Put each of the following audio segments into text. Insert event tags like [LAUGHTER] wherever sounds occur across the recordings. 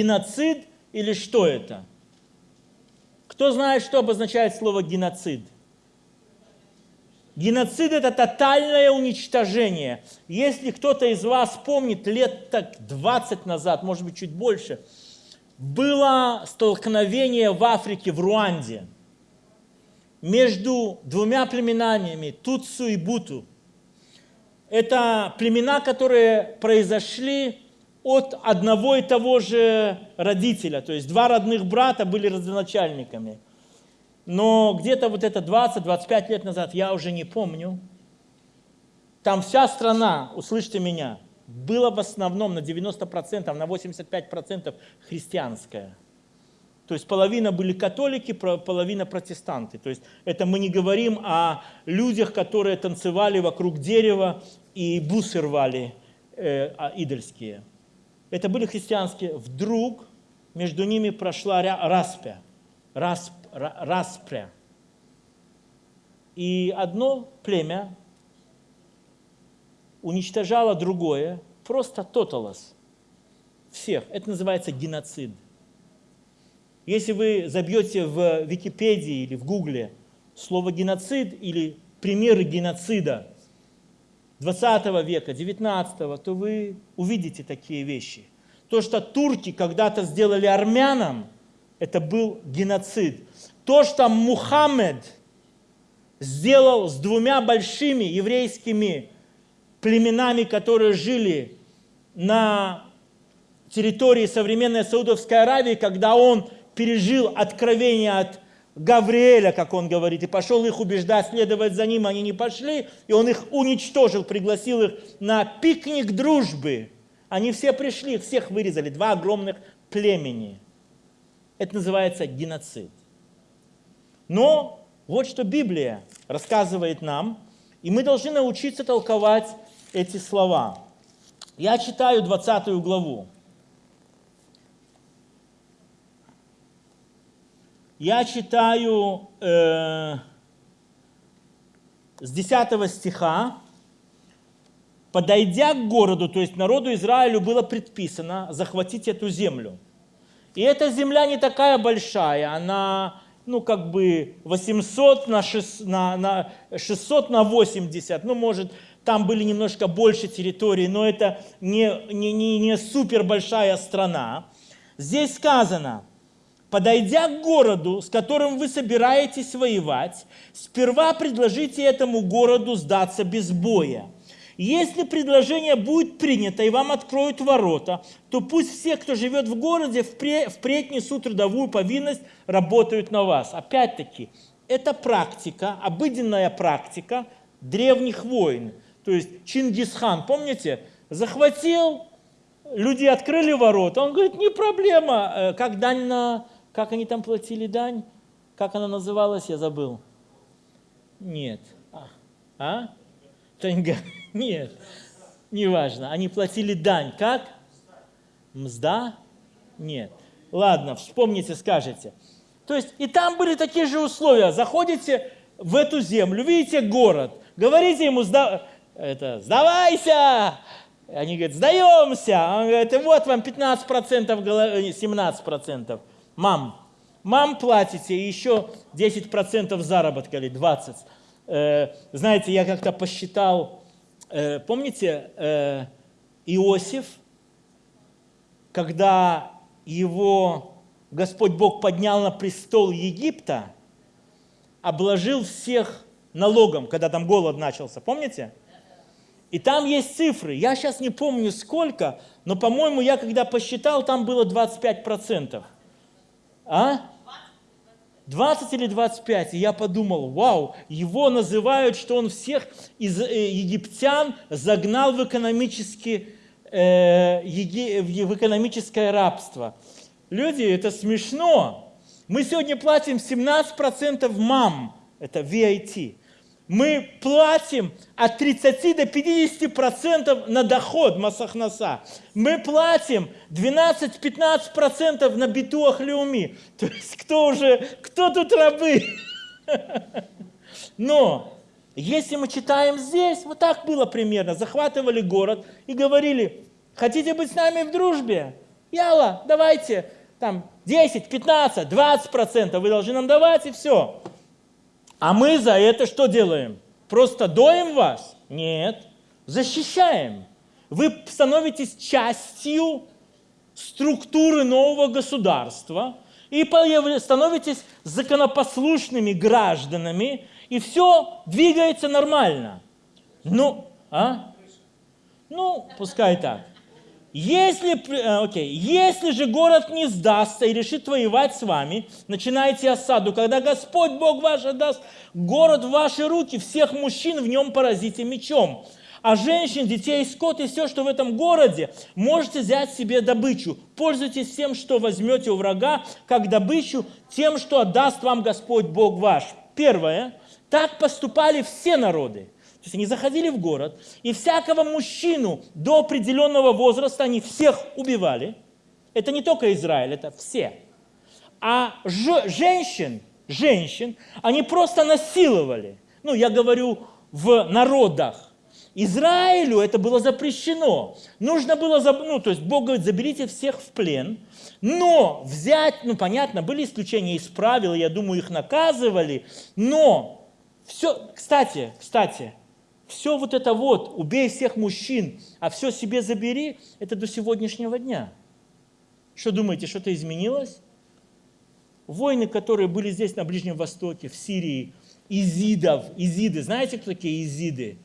геноцид или что это? Кто знает, что обозначает слово геноцид? Геноцид – это тотальное уничтожение. Если кто-то из вас помнит, лет так 20 назад, может быть, чуть больше, было столкновение в Африке, в Руанде, между двумя племенами, Туцу и Буту. Это племена, которые произошли от одного и того же родителя, то есть два родных брата были родоначальниками – но где-то вот это 20-25 лет назад, я уже не помню, там вся страна, услышьте меня, была в основном на 90%, на 85% христианская. То есть половина были католики, половина протестанты. То есть это мы не говорим о людях, которые танцевали вокруг дерева и бусы рвали э, а, идольские. Это были христианские. Вдруг между ними прошла распя. Расп, распря. И одно племя уничтожало другое, просто тоталос. Всех. Это называется геноцид. Если вы забьете в Википедии или в Гугле слово геноцид или примеры геноцида 20 века, 19, то вы увидите такие вещи. То, что турки когда-то сделали армянам, это был геноцид. То, что Мухаммед сделал с двумя большими еврейскими племенами, которые жили на территории современной Саудовской Аравии, когда он пережил откровение от Гавриэля, как он говорит, и пошел их убеждать, следовать за ним, они не пошли, и он их уничтожил, пригласил их на пикник дружбы. Они все пришли, всех вырезали, два огромных племени. Это называется геноцид. Но вот что Библия рассказывает нам, и мы должны научиться толковать эти слова. Я читаю 20 главу. Я читаю э, с 10 стиха. «Подойдя к городу, то есть народу Израилю было предписано захватить эту землю. И эта земля не такая большая, она ну, как бы 800 на 600 на, на, 600 на 80, ну, может, там были немножко больше территории, но это не, не, не, не супер большая страна. Здесь сказано, подойдя к городу, с которым вы собираетесь воевать, сперва предложите этому городу сдаться без боя. Если предложение будет принято и вам откроют ворота, то пусть все, кто живет в городе, впредь несут трудовую повинность, работают на вас. Опять-таки, это практика, обыденная практика древних войн. То есть Чингисхан, помните, захватил, люди открыли ворота, он говорит, не проблема, э, как дань на, как они там платили дань, как она называлась, я забыл. Нет. А? а? Таньга. [LAUGHS] Нет, неважно. Они платили дань. Как? Мзда? Нет. Ладно, вспомните, скажете. То есть и там были такие же условия. Заходите в эту землю, видите город, говорите ему, сда... это, сдавайся! Они говорят, сдаемся. Он говорит, вот вам 15%, 17%. Мам, мам платите, и еще 10% заработка или 20%. Э, знаете, я как-то посчитал, Э, помните э, Иосиф, когда его Господь Бог поднял на престол Египта, обложил всех налогом, когда там голод начался, помните? И там есть цифры, я сейчас не помню сколько, но, по-моему, я когда посчитал, там было 25%. А? 20 или 25, и я подумал, вау, его называют, что он всех из э, египтян загнал в, экономически, э, в экономическое рабство. Люди, это смешно. Мы сегодня платим 17% мам, это VIT мы платим от 30 до 50 процентов на доход Масахнаса. Мы платим 12-15 процентов на битуах Леуми. [LAUGHS] То есть кто уже, кто тут рабы? [LAUGHS] Но если мы читаем здесь, вот так было примерно. Захватывали город и говорили, хотите быть с нами в дружбе? Яла, давайте, там 10, 15, 20 процентов вы должны нам давать, и все. А мы за это что делаем? Просто доим вас? Нет, защищаем. Вы становитесь частью структуры нового государства и становитесь законопослушными гражданами, и все двигается нормально. Ну, а? Ну, пускай так. Если, э, окей, если же город не сдастся и решит воевать с вами, начинайте осаду. Когда Господь Бог ваш отдаст город в ваши руки, всех мужчин в нем поразите мечом. А женщин, детей, скот и все, что в этом городе, можете взять себе добычу. Пользуйтесь всем, что возьмете у врага, как добычу, тем, что отдаст вам Господь Бог ваш. Первое. Так поступали все народы. То есть они заходили в город, и всякого мужчину до определенного возраста они всех убивали. Это не только Израиль, это все. А женщин, женщин, они просто насиловали. Ну, я говорю в народах. Израилю это было запрещено. Нужно было, ну, то есть Бог говорит, заберите всех в плен, но взять, ну, понятно, были исключения из правил, я думаю, их наказывали, но все, кстати, кстати, все вот это вот, убей всех мужчин, а все себе забери, это до сегодняшнего дня. Что думаете, что-то изменилось? Войны, которые были здесь на Ближнем Востоке, в Сирии, изидов, изиды, знаете, кто такие изиды?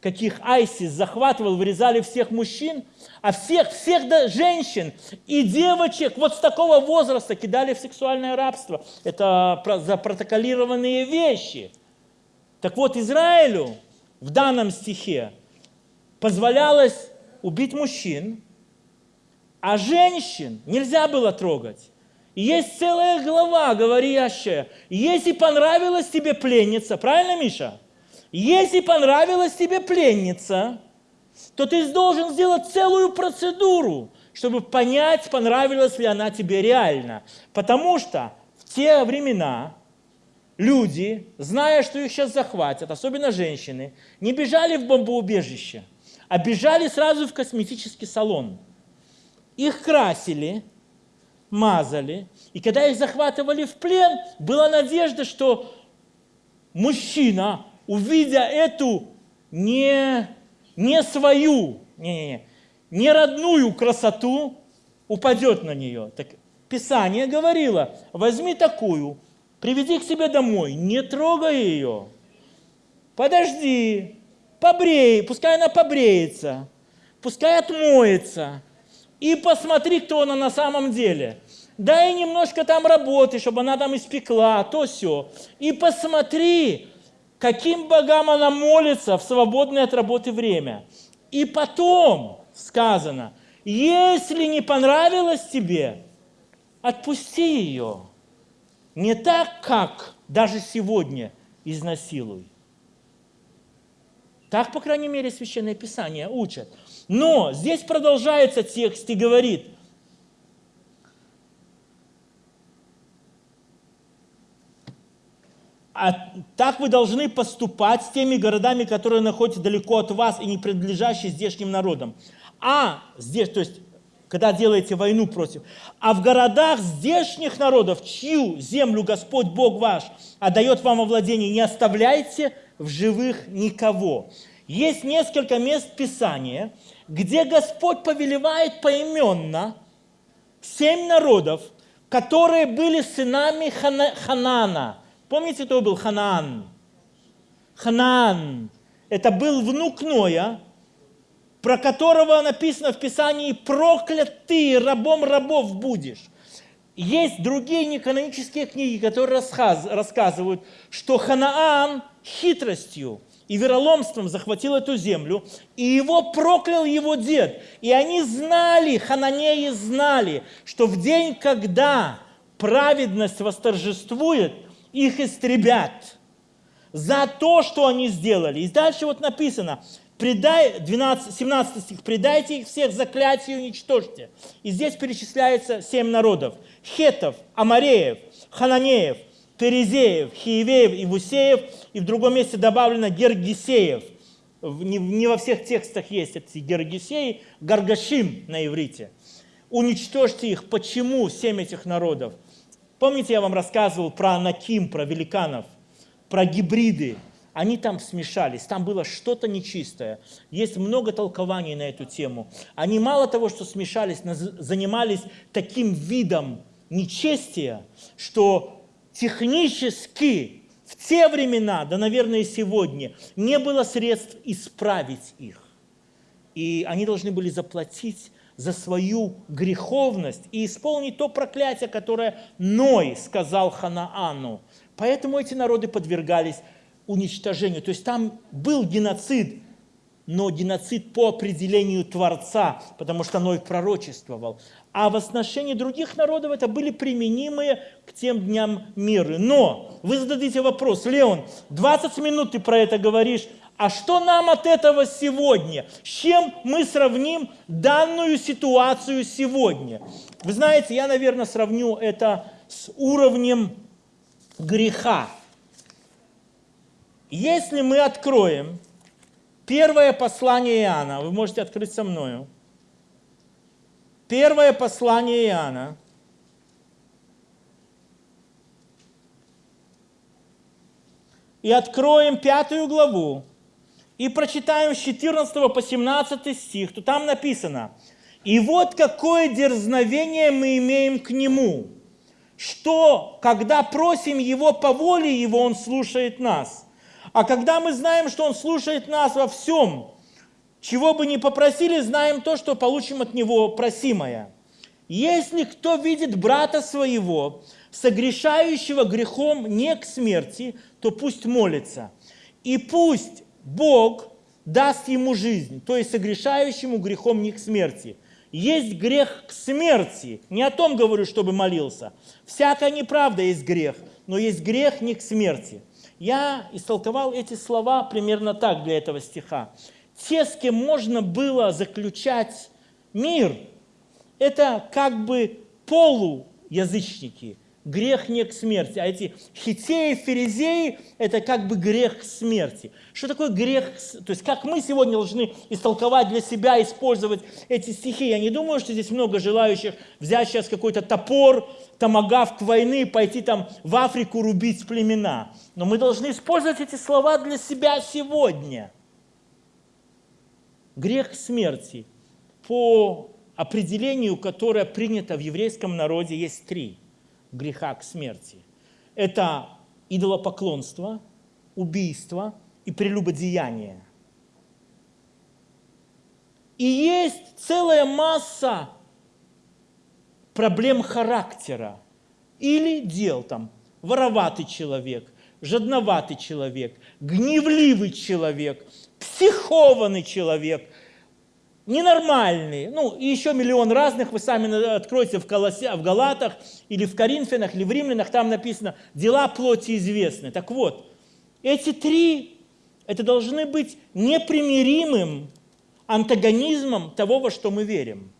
Каких Айсис захватывал, вырезали всех мужчин, а всех, всех да, женщин и девочек вот с такого возраста кидали в сексуальное рабство. Это запротоколированные вещи. Так вот, Израилю в данном стихе позволялось убить мужчин, а женщин нельзя было трогать. И есть целая глава, говорящая, если понравилась тебе пленница, правильно, Миша? Если понравилась тебе пленница, то ты должен сделать целую процедуру, чтобы понять, понравилась ли она тебе реально. Потому что в те времена люди, зная, что их сейчас захватят, особенно женщины, не бежали в бомбоубежище, а бежали сразу в косметический салон. Их красили, мазали, и когда их захватывали в плен, была надежда, что мужчина, увидя эту не, не свою, не, не, не, не родную красоту, упадет на нее. Так Писание говорило, возьми такую, приведи к себе домой, не трогай ее. Подожди, побрей, пускай она побреется, пускай отмоется. И посмотри, кто она на самом деле. Дай немножко там работы, чтобы она там испекла, то все. И посмотри, каким богам она молится в свободное от работы время. И потом сказано, если не понравилось тебе, отпусти ее. Не так, как даже сегодня изнасилуй. Так, по крайней мере, Священное Писание учат. Но здесь продолжается текст и говорит, а так вы должны поступать с теми городами, которые находятся далеко от вас и не принадлежащие здешним народам. А здесь, то есть когда делаете войну против. А в городах здешних народов, чью землю Господь Бог ваш отдает вам во владение, не оставляйте в живых никого. Есть несколько мест Писания, где Господь повелевает поименно семь народов, которые были сынами Хана, Ханана. Помните, кто был Ханаан? Ханаан. Это был внук Ноя, про которого написано в Писании «проклят ты, рабом рабов будешь». Есть другие неканонические книги, которые рассказывают, что Ханаан хитростью и вероломством захватил эту землю, и его проклял его дед. И они знали, хананеи знали, что в день, когда праведность восторжествует, их истребят за то, что они сделали. И дальше вот написано, предай, 12, 17 стих, предайте их всех заклятию и уничтожьте. И здесь перечисляется семь народов. Хетов, Амареев, Хананеев, Перезеев, Хиевеев и Вусеев. И в другом месте добавлено Гергисеев. Не, не во всех текстах есть эти Гергисеи, Гаргашим на иврите. уничтожьте их. Почему семь этих народов? Помните, я вам рассказывал про Анаким, про великанов, про гибриды. Они там смешались, там было что-то нечистое. Есть много толкований на эту тему. Они мало того, что смешались, занимались таким видом нечестия, что технически в те времена, да, наверное, и сегодня, не было средств исправить их. И они должны были заплатить за свою греховность и исполнить то проклятие, которое Ной сказал Ханаану. Поэтому эти народы подвергались уничтожению. То есть там был геноцид, но геноцид по определению Творца, потому что Ной пророчествовал. А в отношении других народов это были применимые к тем дням меры. Но вы зададите вопрос, Леон, 20 минут ты про это говоришь, а что нам от этого сегодня? С чем мы сравним данную ситуацию сегодня? Вы знаете, я, наверное, сравню это с уровнем греха. Если мы откроем первое послание Иоанна, вы можете открыть со мною, первое послание Иоанна, и откроем пятую главу, и прочитаем с 14 по 17 стих, то там написано, «И вот какое дерзновение мы имеем к Нему, что, когда просим Его по воле Его, Он слушает нас». А когда мы знаем, что Он слушает нас во всем, чего бы ни попросили, знаем то, что получим от Него просимое. Если кто видит брата своего, согрешающего грехом не к смерти, то пусть молится. И пусть Бог даст ему жизнь, то есть согрешающему грехом не к смерти. Есть грех к смерти. Не о том говорю, чтобы молился. Всякая неправда есть грех, но есть грех не к смерти. Я истолковал эти слова примерно так для этого стиха. Те, с кем можно было заключать мир, это как бы полуязычники, грех не к смерти. А эти хитеи, ферезеи – это как бы грех к смерти. Что такое грех? То есть как мы сегодня должны истолковать для себя, использовать эти стихи? Я не думаю, что здесь много желающих взять сейчас какой-то топор, томагавк войны, пойти там в Африку рубить племена. Но мы должны использовать эти слова для себя сегодня. Грех смерти по определению, которое принято в еврейском народе, есть три – греха к смерти. Это идолопоклонство, убийство и прелюбодеяние. И есть целая масса проблем характера или дел там. Вороватый человек, жадноватый человек, гневливый человек, психованный человек – ненормальные, ну, и еще миллион разных, вы сами откроете в, Колосе, в Галатах, или в Коринфянах, или в Римлянах, там написано «дела плоти известны». Так вот, эти три, это должны быть непримиримым антагонизмом того, во что мы верим.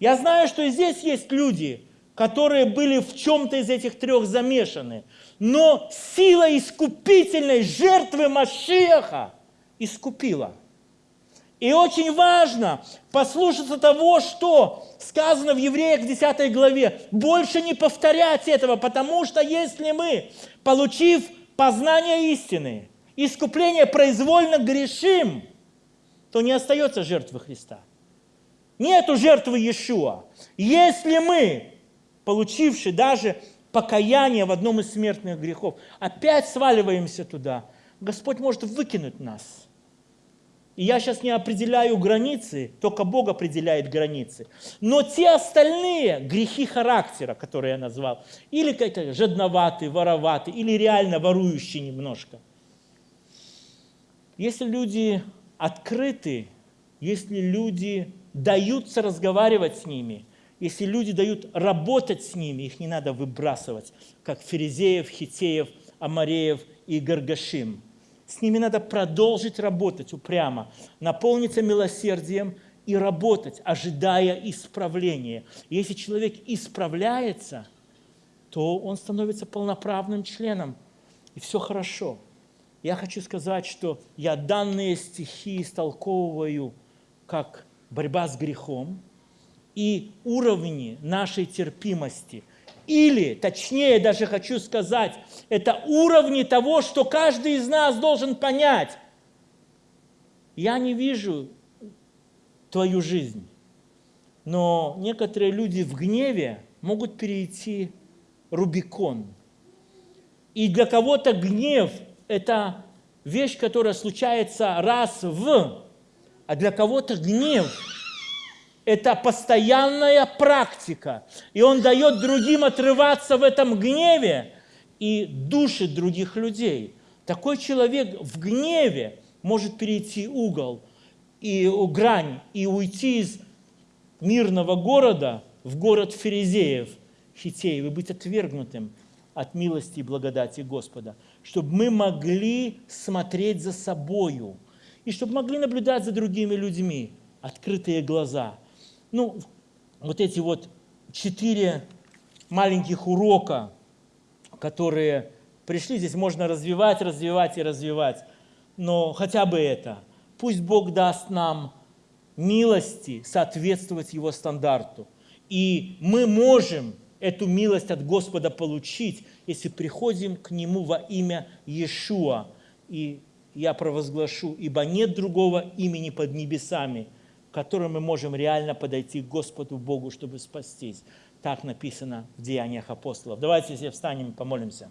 Я знаю, что здесь есть люди, которые были в чем-то из этих трех замешаны, но сила искупительной жертвы Машеха искупила – и очень важно послушаться того, что сказано в Евреях в 10 главе. Больше не повторять этого, потому что если мы, получив познание истины, искупление произвольно грешим, то не остается жертвы Христа. Нету жертвы Иешуа. Если мы, получивши даже покаяние в одном из смертных грехов, опять сваливаемся туда, Господь может выкинуть нас – и я сейчас не определяю границы, только Бог определяет границы. Но те остальные грехи характера, которые я назвал, или какие-то жадноватые, вороватые, или реально ворующие немножко. Если люди открыты, если люди даются разговаривать с ними, если люди дают работать с ними, их не надо выбрасывать, как ферезеев, хитеев, амареев и гаргашим – с ними надо продолжить работать упрямо, наполниться милосердием и работать, ожидая исправления. И если человек исправляется, то он становится полноправным членом, и все хорошо. Я хочу сказать, что я данные стихи истолковываю как борьба с грехом, и уровни нашей терпимости. Или, точнее даже хочу сказать, это уровни того, что каждый из нас должен понять. Я не вижу твою жизнь, но некоторые люди в гневе могут перейти Рубикон. И для кого-то гнев – это вещь, которая случается раз в, а для кого-то гнев – это постоянная практика. И он дает другим отрываться в этом гневе и душит других людей. Такой человек в гневе может перейти угол и грань и уйти из мирного города в город ферезеев, хитеев, и быть отвергнутым от милости и благодати Господа, чтобы мы могли смотреть за собою, и чтобы могли наблюдать за другими людьми, открытые глаза. Ну, вот эти вот четыре маленьких урока, которые пришли, здесь можно развивать, развивать и развивать, но хотя бы это. Пусть Бог даст нам милости соответствовать Его стандарту. И мы можем эту милость от Господа получить, если приходим к Нему во имя Иешуа. И я провозглашу, ибо нет другого имени под небесами, которым мы можем реально подойти к Господу Богу, чтобы спастись. Так написано в Деяниях апостолов. Давайте все встанем и помолимся.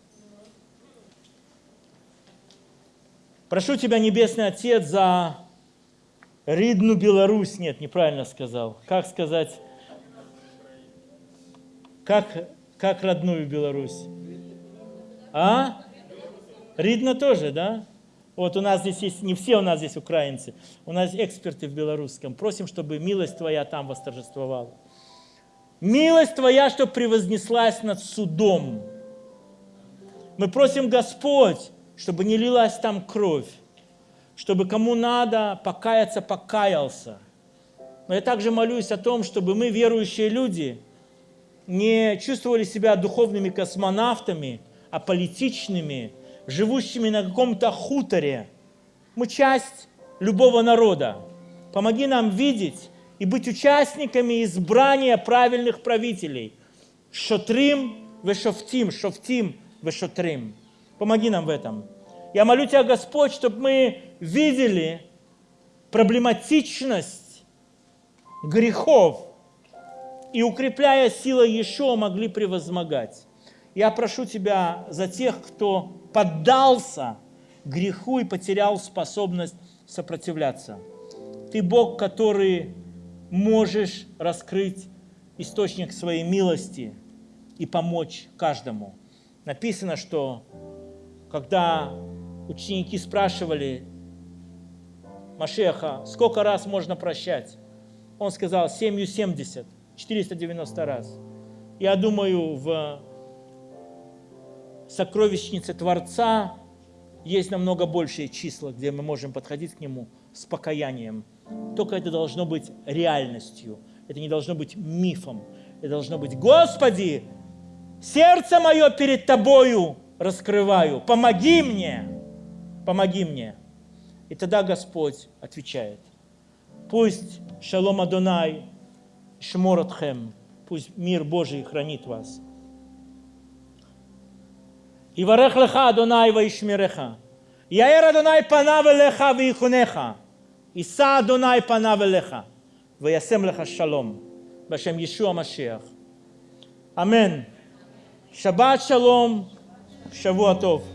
Прошу Тебя, Небесный Отец, за Ридну Беларусь. Нет, неправильно сказал. Как сказать? Как, как родную Беларусь? А? Ридно тоже, да? Вот у нас здесь есть, не все у нас здесь украинцы, у нас эксперты в белорусском. Просим, чтобы милость Твоя там восторжествовала. Милость Твоя, чтобы превознеслась над судом. Мы просим, Господь, чтобы не лилась там кровь, чтобы кому надо покаяться, покаялся. Но я также молюсь о том, чтобы мы, верующие люди, не чувствовали себя духовными космонавтами, а политичными, живущими на каком-то хуторе. Мы часть любого народа. Помоги нам видеть и быть участниками избрания правильных правителей. Шотрим, вешофтим, шофтим, вешотрим. Помоги нам в этом. Я молю Тебя, Господь, чтобы мы видели проблематичность грехов, и, укрепляя силой Ешо, могли превозмогать. Я прошу Тебя за тех, кто поддался греху и потерял способность сопротивляться. Ты Бог, который можешь раскрыть источник своей милости и помочь каждому. Написано, что когда ученики спрашивали Машеха, сколько раз можно прощать, он сказал, семью семьдесят. 490 раз. Я думаю, в сокровищнице Творца есть намного большие числа, где мы можем подходить к Нему с покаянием. Только это должно быть реальностью. Это не должно быть мифом. Это должно быть, Господи, сердце мое перед Тобою раскрываю, помоги мне, помоги мне. И тогда Господь отвечает. Пусть Шалом Адонай Шморотхем. Пусть мир Божий хранит вас. יברך לך אדוני וישמרך. יאר אדוני פניו אליך ויחונך. יישא אדוני פניו אליך וישם לך שלום. בשם ישוע המשיח. אמן. שבת שלום, שבוע טוב.